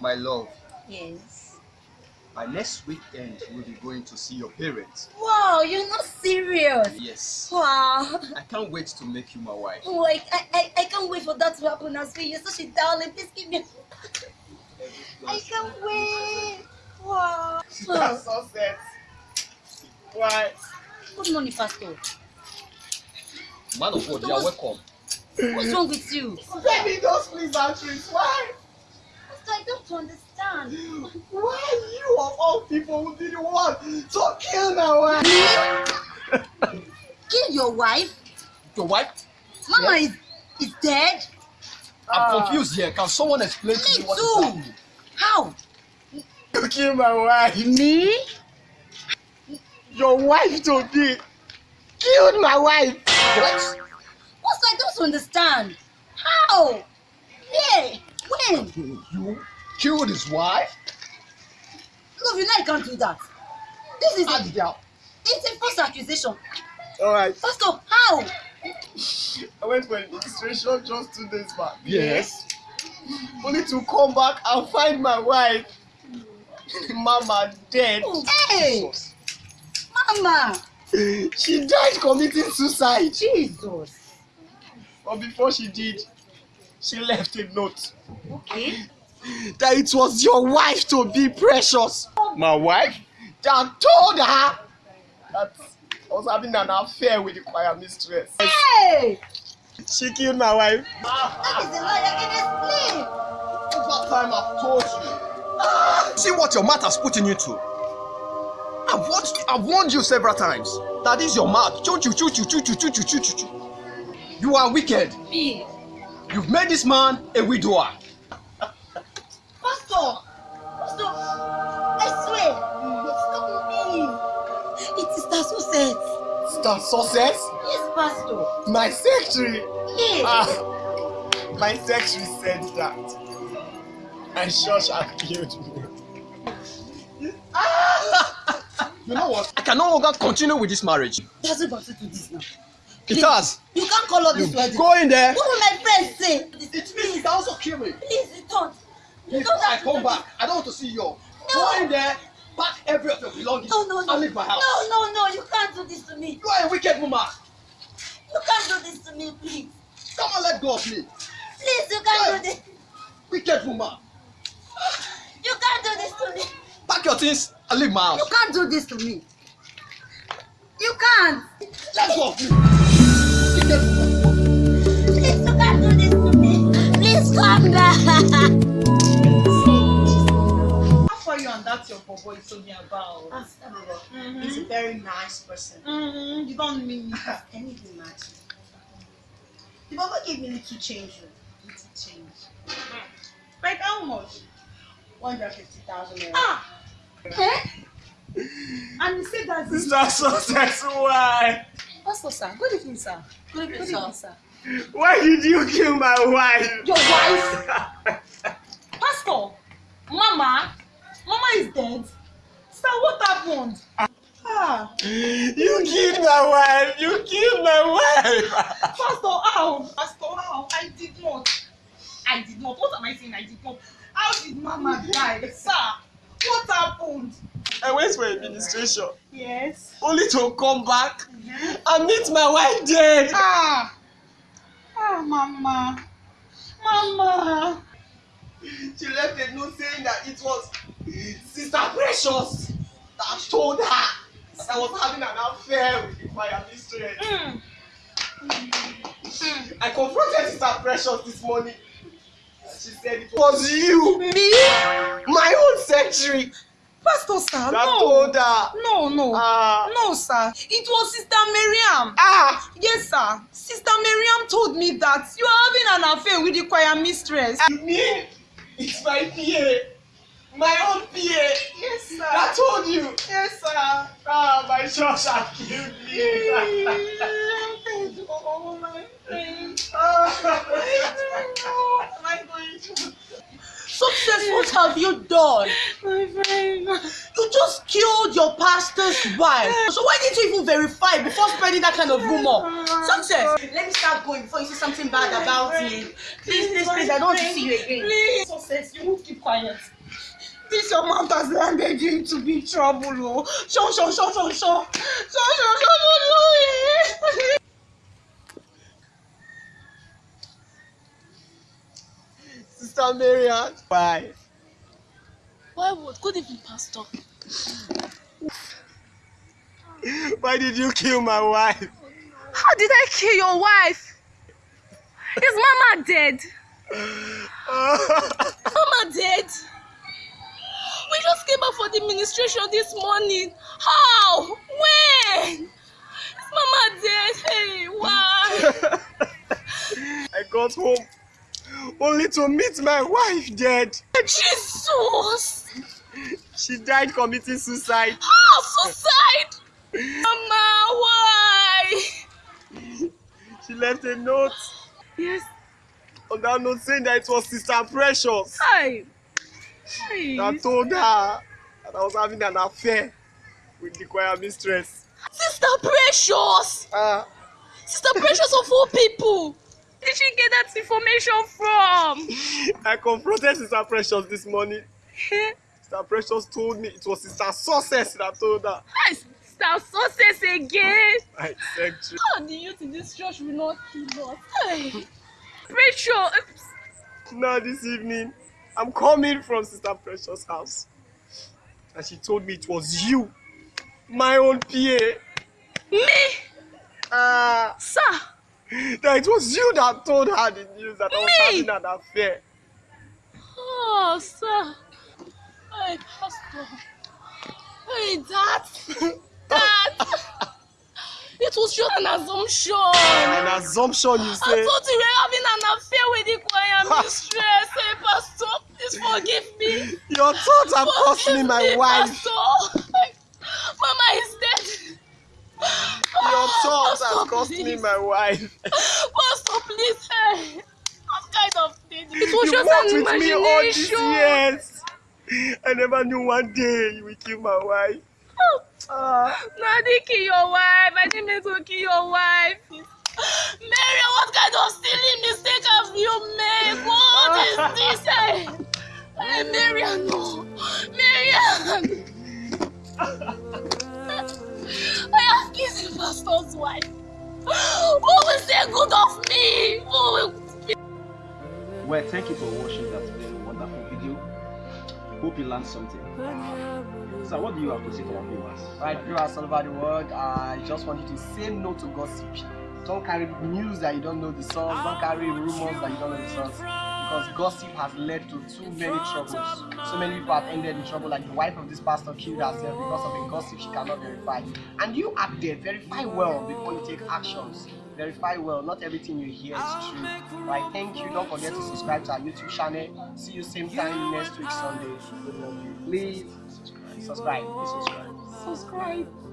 My love, Yes. by next weekend we'll be going to see your parents. Wow, you're not serious. Yes. Wow. I can't wait to make you my wife. Oh, I, I, I, can't wait for that to happen as well. You're such a darling. Please give me. I can't wait. Wow. That's so set. Why? Good morning, Pastor. Man of God, you are welcome. What's wrong with you? Baby, those pleasantries. Why? Pastor, I don't understand. Why you of all people would be the one to kill my wife? Kill your wife? Your wife? Mama is, is dead? I'm Ah. confused here. Can someone explain to Me what is too. happening? How? You kill my wife. Me? Your wife to be killed my wife. What? What's I don't understand. How? Yeah. When? You killed his wife? Love, you know I can't do that. This is How a, it's a false accusation. All right. Pastor, how? I went for registration just two days back. Yes. Only to come back and find my wife. Mama dead. Hey, Mama. She died committing suicide. Jesus. But before she did, she left a note Okay. That it was your wife to be precious. My wife that told her that I was having an affair with the choir mistress. Hey! She killed my wife. That is a lie. I can explain. Over time I've told you. See what your mouth has put in you to. I've watched, I've warned you several times. That is your mouth. Choo choo choo choo choo choo choo choo choo choo choo. You are wicked. Me. You've made this man a widower. So said. Star success? Yes, Pastor. My secretary. Yes. Ah, my secretary said that. And church had killed me. You know what? I can no longer continue with this marriage. That's about to do this now. It has. You can't call all You this wedding. go in there. What will my friends say? It means it also kill me. Please, you don't. You Before don't I have come back, I don't want to see you. No. Go in there, pack every of your belongings, No, no, no. and leave my house. No, no, no. You can't do this to me. You are a wicked woman. You can't do this to me, please. Come on, let go of me. Please, you can't do this. Wicked woman. You can't do this to me. Pack your things and leave my house. You can't do this to me. You can't. Let go of me. Wicked woman. That your boy is talking about? Mm-hmm. He's a very nice person. Mm-hmm. You don't mean anything much. The Baba gave me little change. oh. Little change. Like how much? 150,000 naira. Ah. Eh? And he said that this Star success, why? Pastor, sir. Good evening, sir. Good evening, sir. sir. Why did you kill my wife? your wife. Pastor, Mama, Mama is dead. Sir, what happened? Ah, You killed my wife. You killed my wife. Pastor, how? Pastor, how? I did not. I did not. What am I saying? I did not. How did Mama die? Sir, what happened? I went for administration Yes. only to come back and meet my wife dead. Ah. Ah, Mama. Mama. She left a note saying that it was Sister Precious that told her that I was having an affair with the choir mistress. Mm. I confronted Sister Precious this morning. She said it was you, Me? my own secretary, Pastor, sir, that no. told her. No, no. Ah, No, sir. It was Sister Miriam. ah, Yes, sir. Sister Miriam told me that you are having an affair with the choir mistress. you mean it's my PA, my own PA Yes, sir. that told you? Yes, sir. Ah, my church had killed me. oh, my friend. What am I going to? Success, what have you done? My friend. You just killed your pastor's wife. So why didn't you even verify before spreading that kind of rumor? Success. Let me start going before you say something bad about me. Please, please, please, I don't want to see you again. Please. Success, you keep quiet. This your mouth has landed you into big trouble, oh. Show, show, show, show, show. Show, show, show, show, show. Sister Marian. Why? Why would? Good evening, Pastor. Why did you kill my wife? How did I kill your wife? Is Mama dead? Mama dead? For the administration this morning. How? When? Is Mama dead? Hey, why? I got home only to meet my wife dead. Jesus! She died committing suicide. How? Suicide? Mama, why? She left a note Yes. on that note saying that it was Sister Precious Hi. Hi. that told her that I was having an affair with the choir mistress. Sister Precious! Ah, Sister Precious of all people! Where did she get that information from? I confronted Sister Precious this morning. Sister Precious told me it was Sister Success that told her. Hi, Sister Success again! I said, "True." How the youth in this church will not kill us? Hey. Precious! now this evening, I'm coming from Sister Precious' house. And she told me it was you, my own PA. Me? Ah, Sir! that it was you that told her the news that I was Me? having an affair. Oh, sir. Hey, Pastor. Hey, Dad. Dad. it was just an assumption. An assumption you I say? thought you were having an affair with the choir mistress. Hey, Pastor, please forgive me. Your thoughts have cost me my wife. Pastor. Mama is dead. Your thoughts have cost me my wife. Pastor, please. Hey. What kind of thing? It was You just worked an with me all these imagination. years. I never knew one day you would kill my wife. Ah, No, I didn't kill your wife. I didn't mean to kill your wife. Mary, what kind of silly mistake have you made? What is this? Hey, hey Marian, no. Marian. I have kissed the pastor's wife. Who will say good of me? Who will Well, thank you for watching that very wonderful video. Hope you learned something. So, what do you have to say to our viewers? Right, viewers all over the world, I just want you to say no to gossip. Don't carry news that you don't know the source. Don't carry rumors that you don't know the source. Because gossip has led to too many troubles. So many people have ended in trouble, like the wife of this pastor killed herself because of a gossip she cannot verify. And you out there, verify well before you take actions. Verify well. Not everything you hear is true. Right, thank you. Don't forget to subscribe to our YouTube channel. See you same time next week Sunday. Please subscribe. Subscribe. Subscribe. subscribe?